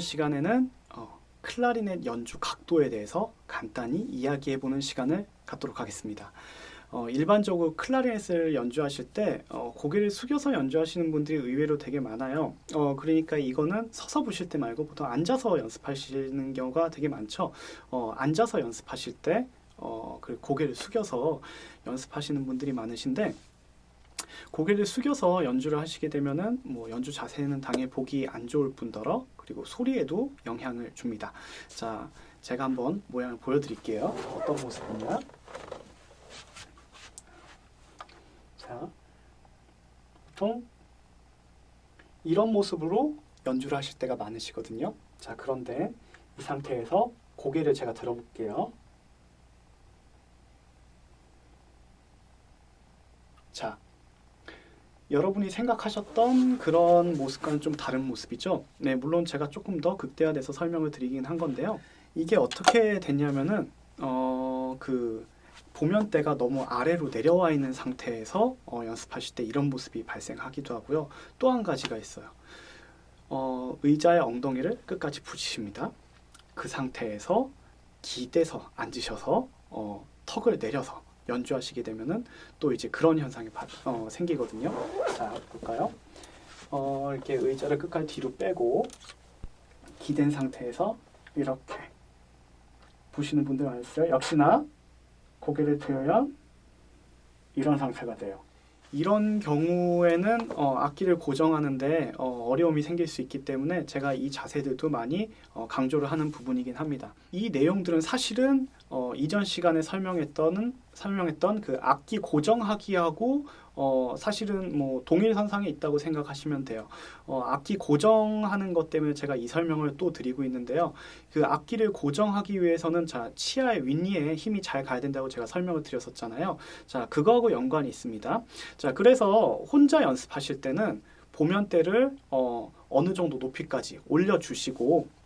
시간에는 어, 클라리넷 연주 각도에 대해서 간단히 이야기해보는 시간을 갖도록 하겠습니다. 어, 일반적으로 클라리넷을 연주하실 때 어, 고개를 숙여서 연주하시는 분들이 의외로 되게 많아요. 어, 그러니까 이거는 서서 보실 때 말고 보통 앉아서 연습하시는 경우가 되게 많죠. 어, 앉아서 연습하실 때 어, 그 고개를 숙여서 연습하시는 분들이 많으신데 고개를 숙여서 연주를 하시게 되면은 뭐 연주 자세는 당연히 보기 안 좋을 뿐더러 그리고 소리에도 영향을 줍니다. 자, 제가 한번 모양을 보여드릴게요. 어떤 모습이냐? 자, 보통 이런 모습으로 연주를 하실 때가 많으시거든요. 자, 그런데 이 상태에서 고개를 제가 들어볼게요. 자, 여러분이 생각하셨던 그런 모습과는 좀 다른 모습이죠. 네, 물론 제가 조금 더 극대화돼서 설명을 드리긴 한 건데요. 이게 어떻게 됐냐면은 어, 그 보면대가 너무 아래로 내려와 있는 상태에서 어, 연습하실 때 이런 모습이 발생하기도 하고요. 또 한 가지가 있어요. 어, 의자의 엉덩이를 끝까지 붙이십니다. 그 상태에서 기대서 앉으셔서 어, 턱을 내려서 연주하시게 되면은 또 이제 그런 현상이 바, 어, 생기거든요. 자, 볼까요? 어, 이렇게 의자를 끝까지 뒤로 빼고 기댄 상태에서 이렇게 보시는 분들 많으세요. 역시나 고개를 들어야 이런 상태가 돼요. 이런 경우에는 어, 악기를 고정하는데 어, 려움이 생길 수 있기 때문에 제가 이 자세들도 많이 어, 강조를 하는 부분이긴 합니다. 이 내용들은 사실은 어, 이전 시간에 설명했던 설명했던 그 악기 고정하기하고 어, 사실은 뭐 동일 선상에 있다고 생각하시면 돼요. 어, 악기 고정하는 것 때문에 제가 이 설명을 또 드리고 있는데요. 그 악기를 고정하기 위해서는 자 치아의 윗니에 힘이 잘 가야 된다고 제가 설명을 드렸었잖아요. 자 그거하고 연관이 있습니다. 자 그래서 혼자 연습하실 때는 보면대를 어, 어느 정도 높이까지 올려주시고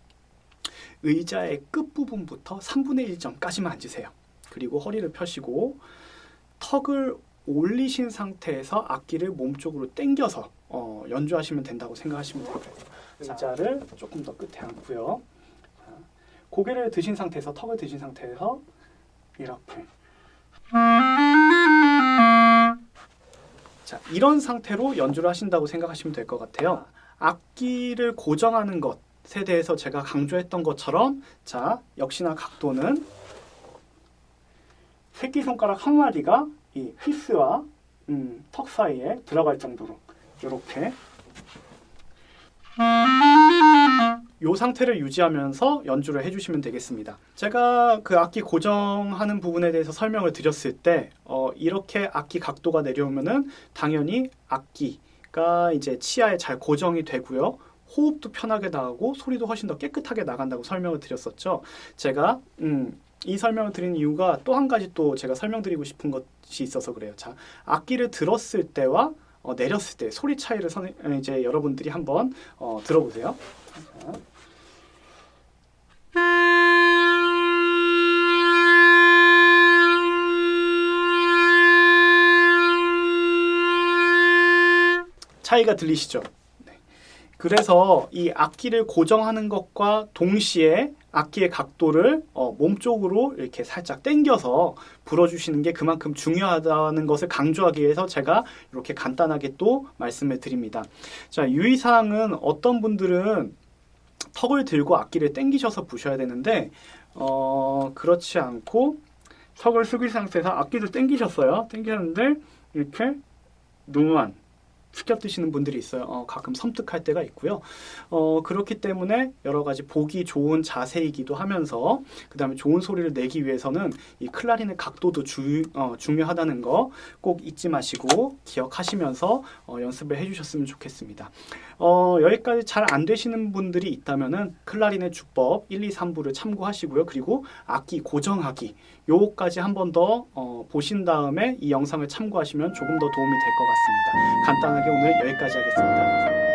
의자의 끝부분부터 3분의 1점까지만 앉으세요. 그리고 허리를 펴시고 턱을 올리신 상태에서 악기를 몸쪽으로 당겨서 어, 연주하시면 된다고 생각하시면 됩니다. 의자를 조금 더 끝에 앉고요. 자, 고개를 드신 상태에서 턱을 드신 상태에서 이렇게 자 이런 상태로 연주를 하신다고 생각하시면 될 것 같아요. 악기를 고정하는 것 에 대해서 제가 강조했던 것처럼 자 역시나 각도는 새끼손가락 한 마디가 이 휘스와 음, 턱 사이에 들어갈 정도로 이렇게 이 상태를 유지하면서 연주를 해주시면 되겠습니다. 제가 그 악기 고정하는 부분에 대해서 설명을 드렸을 때 어, 이렇게 악기 각도가 내려오면은 당연히 악기가 이제 치아에 잘 고정이 되고요. 호흡도 편하게 나가고 소리도 훨씬 더 깨끗하게 나간다고 설명을 드렸었죠. 제가 음, 이 설명을 드린 이유가 또 한 가지 또 제가 설명드리고 싶은 것이 있어서 그래요. 자, 악기를 들었을 때와 어, 내렸을 때 소리 차이를 선, 이제 여러분들이 한번 어, 들어보세요. 자. 차이가 들리시죠? 네. 그래서 이 악기를 고정하는 것과 동시에 악기의 각도를 어, 몸쪽으로 이렇게 살짝 당겨서 불어주시는 게 그만큼 중요하다는 것을 강조하기 위해서 제가 이렇게 간단하게 또 말씀을 드립니다. 자, 유의사항은 어떤 분들은 턱을 들고 악기를 당기셔서 부셔야 되는데 어, 그렇지 않고 턱을 숙일 상태에서 악기를 당기셨어요. 당기셨는데 이렇게 누만 숙여 드시는 분들이 있어요. 어, 가끔 섬뜩할 때가 있고요. 어, 그렇기 때문에 여러 가지 보기 좋은 자세이기도 하면서 그 다음에 좋은 소리를 내기 위해서는 이 클라리넷 각도도 주, 어, 중요하다는 거 꼭 잊지 마시고 기억하시면서 어, 연습을 해주셨으면 좋겠습니다. 어, 여기까지 잘 안 되시는 분들이 있다면은 클라리넷 주법 1, 2, 3부를 참고하시고요. 그리고 악기 고정하기 요거까지 한 번더 어, 보신 다음에 이 영상을 참고하시면 조금 더 도움이 될 것 같습니다. 간단하게 오늘 여기까지 하겠습니다.